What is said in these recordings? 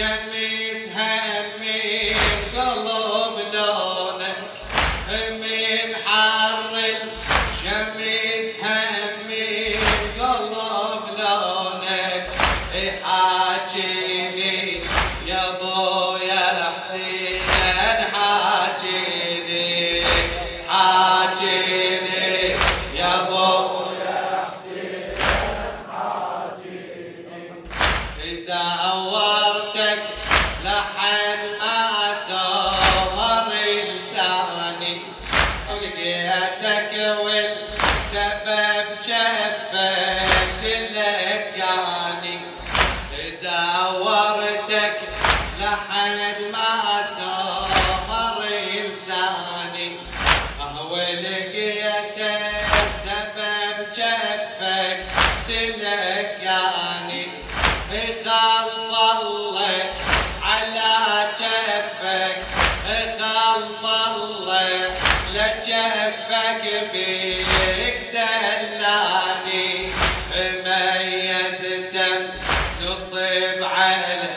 الشمس همي قلب لونك من حر الشمس همي قلب لونك. حاجيني يا أبويا حسين حاجيني حاجيني يا أبويا دورتك ولقيتك والسبب جفك تلقاني دورتك لحد ما سمر لساني ولقيتك السبب جفك تلقاني خلف الله على جفك خلف بيك دلاني ميزت نصب على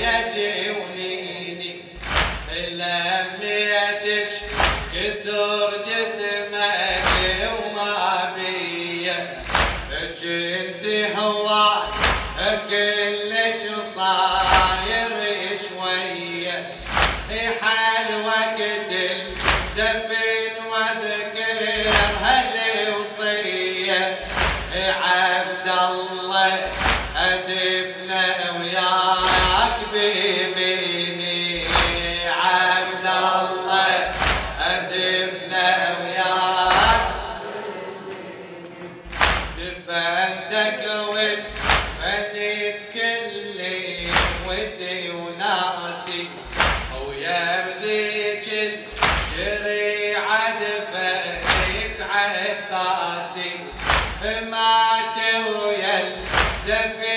يجونيني لميتش كثر جسمك وما بيه كنت هو كلش صاير شوية حال وقت الدفن دفنتك وفنيت كل وتي وناسي ويا بذيك الشريعة دفنت عباسي. مات ويا الدفن